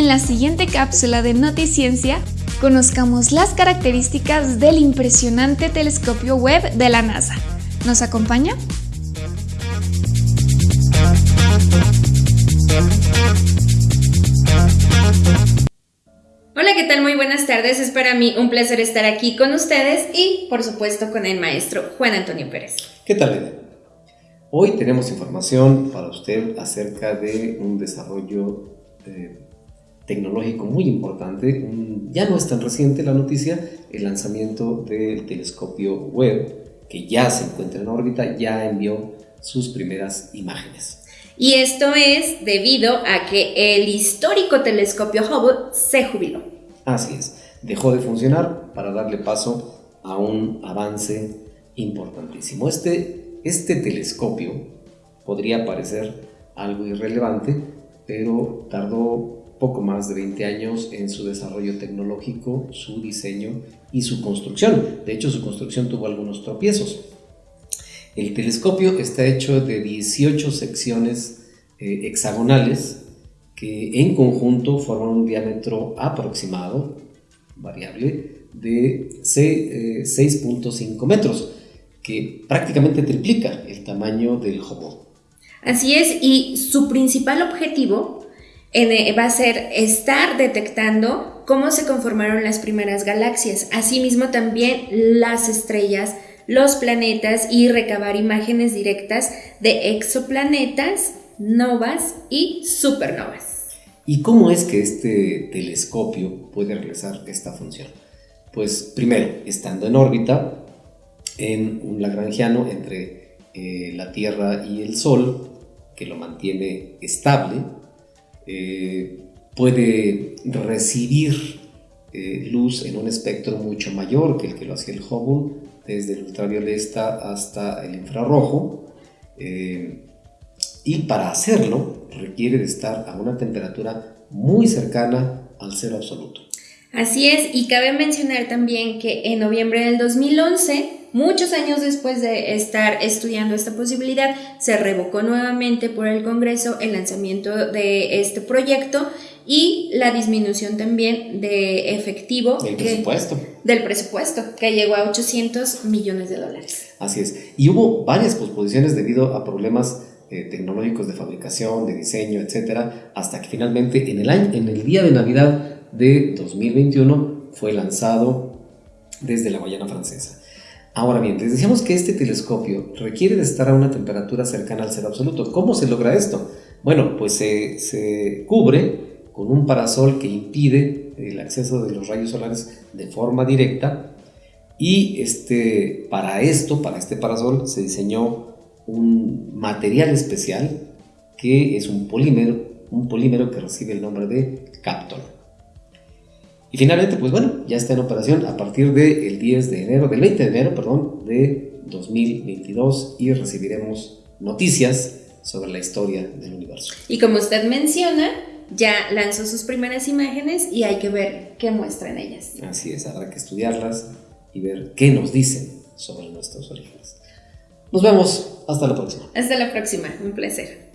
en la siguiente cápsula de Noticiencia conozcamos las características del impresionante telescopio web de la NASA. ¿Nos acompaña? Hola, ¿qué tal? Muy buenas tardes. Es para mí un placer estar aquí con ustedes y, por supuesto, con el maestro Juan Antonio Pérez. ¿Qué tal? Hoy tenemos información para usted acerca de un desarrollo eh, tecnológico muy importante. ya no es tan reciente la noticia, el lanzamiento del telescopio Webb, que ya se encuentra en órbita, ya envió sus primeras imágenes. Y esto es debido a que el histórico telescopio Hubble se jubiló. Así es, dejó de funcionar para darle paso a un avance importantísimo. Este este telescopio podría parecer algo irrelevante, pero tardó poco más de 20 años en su desarrollo tecnológico, su diseño y su construcción. De hecho, su construcción tuvo algunos tropiezos. El telescopio está hecho de 18 secciones eh, hexagonales que en conjunto forman un diámetro aproximado, variable, de 6.5 eh, metros que prácticamente triplica el tamaño del Hubble. Así es, y su principal objetivo eh, va a ser estar detectando cómo se conformaron las primeras galaxias, asimismo también las estrellas, los planetas y recabar imágenes directas de exoplanetas, novas y supernovas. ¿Y cómo es que este telescopio puede realizar esta función? Pues primero, estando en órbita, en un lagrangiano entre eh, la Tierra y el Sol, que lo mantiene estable, eh, puede recibir eh, luz en un espectro mucho mayor que el que lo hacía el Hubble, desde el ultravioleta hasta el infrarrojo, y para hacerlo requiere de estar a una temperatura muy cercana al cero absoluto. Así es, y cabe mencionar también que en noviembre del 2011 Muchos años después de estar estudiando esta posibilidad, se revocó nuevamente por el Congreso el lanzamiento de este proyecto y la disminución también de efectivo del presupuesto. del presupuesto, que llegó a 800 millones de dólares. Así es. Y hubo varias posposiciones debido a problemas eh, tecnológicos de fabricación, de diseño, etcétera, hasta que finalmente en el, año, en el día de Navidad de 2021 fue lanzado desde la Guayana Francesa. Ahora bien, les decíamos que este telescopio requiere de estar a una temperatura cercana al cero absoluto. ¿Cómo se logra esto? Bueno, pues se, cubre con un parasol que impide el acceso de los rayos solares de forma directa y este, para esto, para este parasol, se diseñó un material especial que es un polímero, un polímero que recibe el nombre de Captol. Y finalmente, pues bueno, ya está en operación a partir del 10 de enero, del 20 de enero, perdón, de 2022 y recibiremos noticias sobre la historia del universo. Y como usted menciona, ya lanzó sus primeras imágenes y hay que ver qué muestran ellas. Así es, habrá que estudiarlas y ver qué nos dicen sobre nuestros orígenes. Nos vemos, hasta la próxima. Hasta la próxima, un placer.